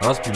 Rozpij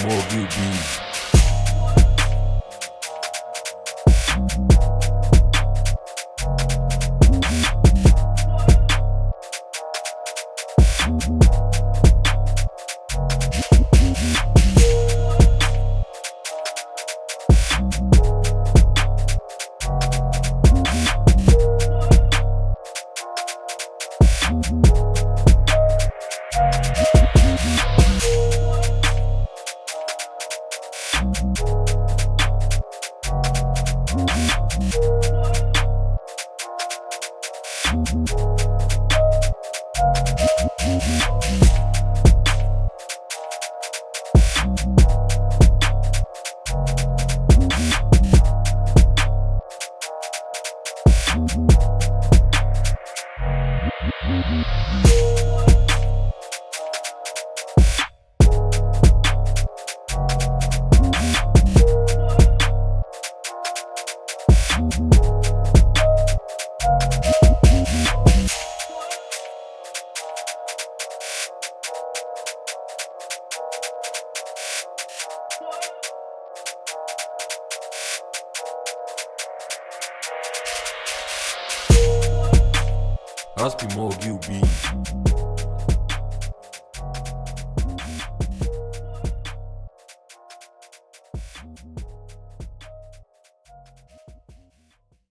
mogił bij. Rozpij mogił bij. be more bij.